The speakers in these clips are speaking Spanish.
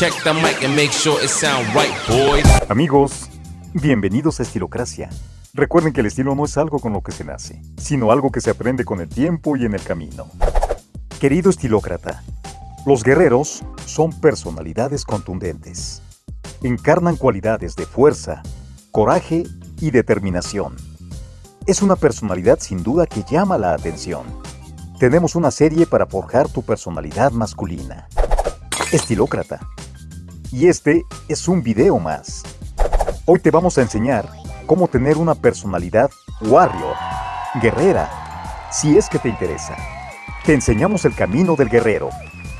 Check the mic and make sure it sound right, boys. Amigos, bienvenidos a Estilocracia. Recuerden que el estilo no es algo con lo que se nace, sino algo que se aprende con el tiempo y en el camino. Querido estilócrata, los guerreros son personalidades contundentes. Encarnan cualidades de fuerza, coraje y determinación. Es una personalidad sin duda que llama la atención. Tenemos una serie para forjar tu personalidad masculina. Estilócrata. Y este es un video más. Hoy te vamos a enseñar cómo tener una personalidad warrior, guerrera, si es que te interesa. Te enseñamos el camino del guerrero,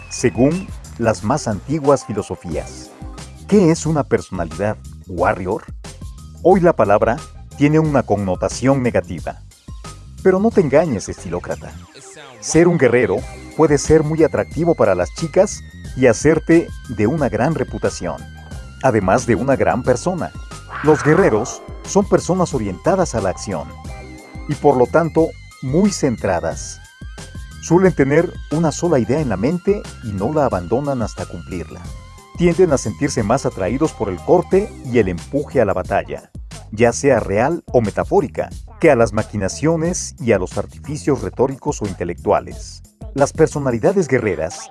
según las más antiguas filosofías. ¿Qué es una personalidad warrior? Hoy la palabra tiene una connotación negativa. Pero no te engañes, estilócrata. Ser un guerrero puede ser muy atractivo para las chicas y hacerte de una gran reputación, además de una gran persona. Los guerreros son personas orientadas a la acción y por lo tanto muy centradas. Suelen tener una sola idea en la mente y no la abandonan hasta cumplirla. Tienden a sentirse más atraídos por el corte y el empuje a la batalla, ya sea real o metafórica, que a las maquinaciones y a los artificios retóricos o intelectuales. Las personalidades guerreras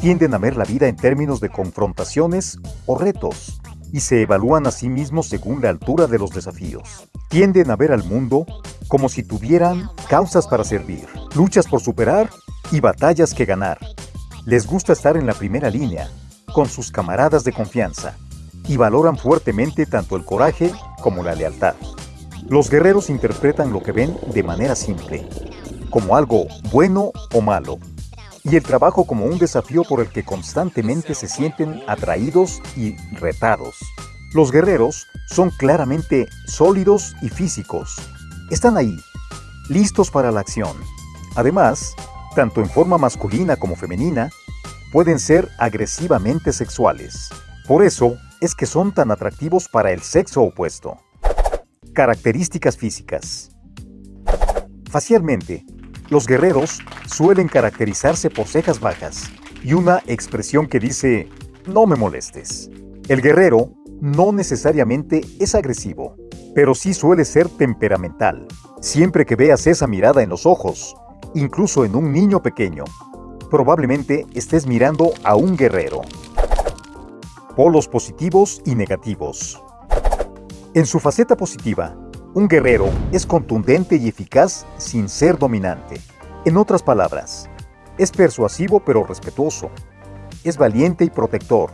tienden a ver la vida en términos de confrontaciones o retos y se evalúan a sí mismos según la altura de los desafíos. Tienden a ver al mundo como si tuvieran causas para servir, luchas por superar y batallas que ganar. Les gusta estar en la primera línea, con sus camaradas de confianza, y valoran fuertemente tanto el coraje como la lealtad. Los guerreros interpretan lo que ven de manera simple, como algo bueno o malo, y el trabajo como un desafío por el que constantemente se sienten atraídos y retados. Los guerreros son claramente sólidos y físicos. Están ahí, listos para la acción. Además, tanto en forma masculina como femenina, pueden ser agresivamente sexuales. Por eso es que son tan atractivos para el sexo opuesto. Características físicas. Facialmente, los guerreros suelen caracterizarse por cejas bajas y una expresión que dice, no me molestes. El guerrero no necesariamente es agresivo, pero sí suele ser temperamental. Siempre que veas esa mirada en los ojos, incluso en un niño pequeño, probablemente estés mirando a un guerrero. Polos positivos y negativos. En su faceta positiva, un guerrero es contundente y eficaz sin ser dominante. En otras palabras, es persuasivo pero respetuoso. Es valiente y protector.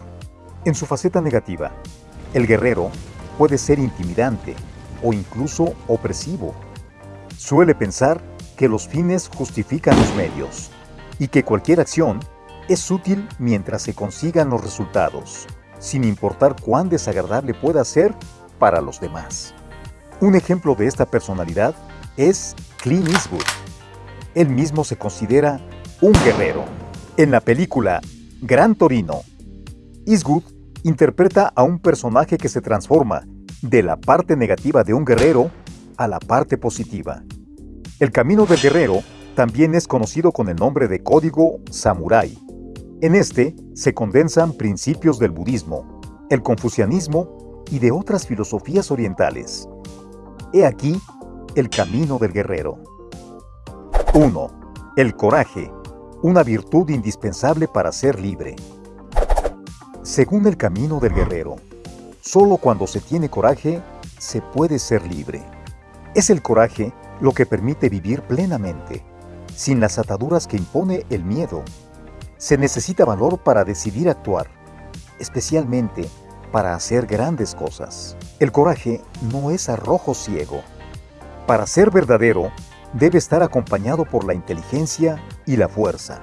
En su faceta negativa, el guerrero puede ser intimidante o incluso opresivo. Suele pensar que los fines justifican los medios y que cualquier acción es útil mientras se consigan los resultados, sin importar cuán desagradable pueda ser para los demás. Un ejemplo de esta personalidad es Clint Eastwood. Él mismo se considera un guerrero. En la película Gran Torino, Eastwood interpreta a un personaje que se transforma de la parte negativa de un guerrero a la parte positiva. El camino del guerrero también es conocido con el nombre de Código Samurai. En este se condensan principios del budismo, el confucianismo y de otras filosofías orientales. He aquí el camino del guerrero. 1. El coraje, una virtud indispensable para ser libre. Según el camino del guerrero, solo cuando se tiene coraje se puede ser libre. Es el coraje lo que permite vivir plenamente, sin las ataduras que impone el miedo. Se necesita valor para decidir actuar, especialmente para hacer grandes cosas. El coraje no es arrojo ciego. Para ser verdadero, debe estar acompañado por la inteligencia y la fuerza.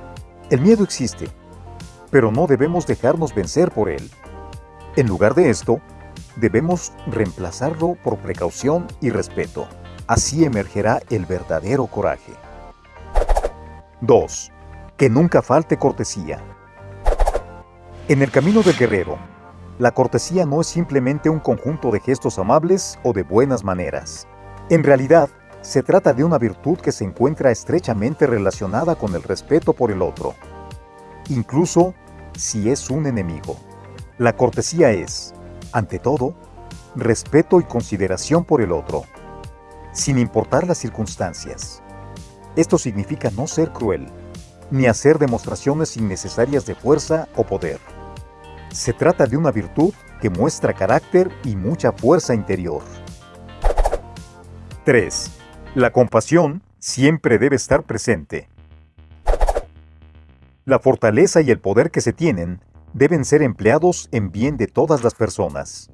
El miedo existe, pero no debemos dejarnos vencer por él. En lugar de esto, debemos reemplazarlo por precaución y respeto. Así emergerá el verdadero coraje. 2. Que nunca falte cortesía. En el camino del guerrero, la cortesía no es simplemente un conjunto de gestos amables o de buenas maneras. En realidad, se trata de una virtud que se encuentra estrechamente relacionada con el respeto por el otro, incluso si es un enemigo. La cortesía es, ante todo, respeto y consideración por el otro, sin importar las circunstancias. Esto significa no ser cruel, ni hacer demostraciones innecesarias de fuerza o poder. Se trata de una virtud que muestra carácter y mucha fuerza interior. 3. La compasión siempre debe estar presente. La fortaleza y el poder que se tienen deben ser empleados en bien de todas las personas.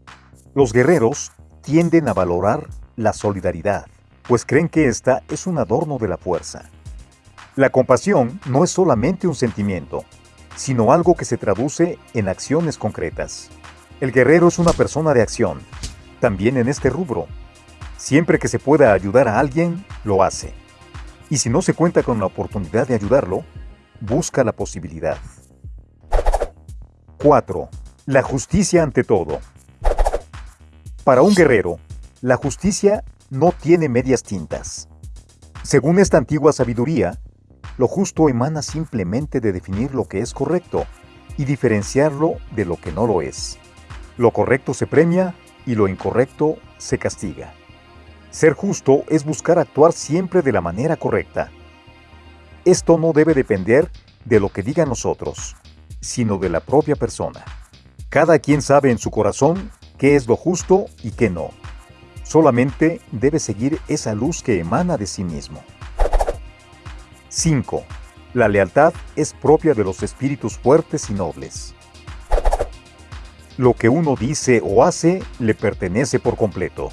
Los guerreros tienden a valorar la solidaridad, pues creen que esta es un adorno de la fuerza. La compasión no es solamente un sentimiento, sino algo que se traduce en acciones concretas. El guerrero es una persona de acción, también en este rubro. Siempre que se pueda ayudar a alguien, lo hace. Y si no se cuenta con la oportunidad de ayudarlo, busca la posibilidad. 4. La justicia ante todo. Para un guerrero, la justicia no tiene medias tintas. Según esta antigua sabiduría, lo justo emana simplemente de definir lo que es correcto y diferenciarlo de lo que no lo es. Lo correcto se premia y lo incorrecto se castiga. Ser justo es buscar actuar siempre de la manera correcta. Esto no debe depender de lo que digan nosotros, sino de la propia persona. Cada quien sabe en su corazón qué es lo justo y qué no. Solamente debe seguir esa luz que emana de sí mismo. 5. La lealtad es propia de los espíritus fuertes y nobles. Lo que uno dice o hace le pertenece por completo.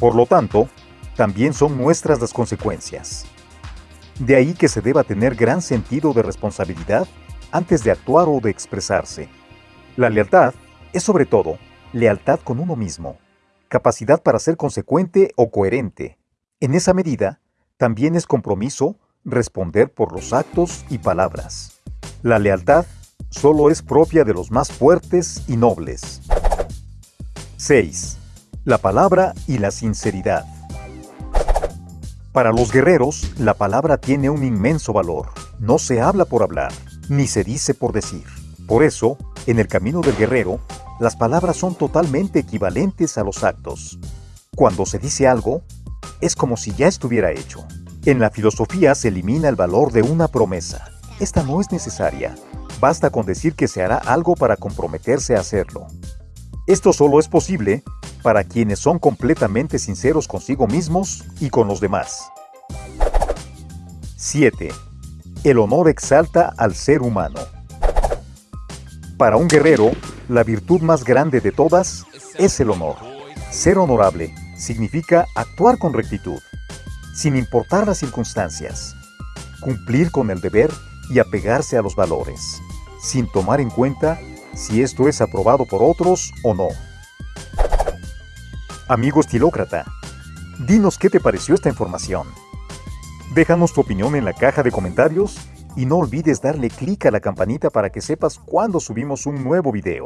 Por lo tanto, también son nuestras las consecuencias. De ahí que se deba tener gran sentido de responsabilidad antes de actuar o de expresarse. La lealtad es sobre todo lealtad con uno mismo, capacidad para ser consecuente o coherente. En esa medida, también es compromiso responder por los actos y palabras. La lealtad solo es propia de los más fuertes y nobles. 6. La palabra y la sinceridad. Para los guerreros, la palabra tiene un inmenso valor. No se habla por hablar, ni se dice por decir. Por eso, en el camino del guerrero, las palabras son totalmente equivalentes a los actos. Cuando se dice algo, es como si ya estuviera hecho. En la filosofía se elimina el valor de una promesa. Esta no es necesaria. Basta con decir que se hará algo para comprometerse a hacerlo. Esto solo es posible para quienes son completamente sinceros consigo mismos y con los demás. 7. El honor exalta al ser humano. Para un guerrero, la virtud más grande de todas es el honor. Ser honorable significa actuar con rectitud, sin importar las circunstancias, cumplir con el deber y apegarse a los valores, sin tomar en cuenta si esto es aprobado por otros o no. Amigo estilócrata, dinos qué te pareció esta información. Déjanos tu opinión en la caja de comentarios y no olvides darle clic a la campanita para que sepas cuando subimos un nuevo video.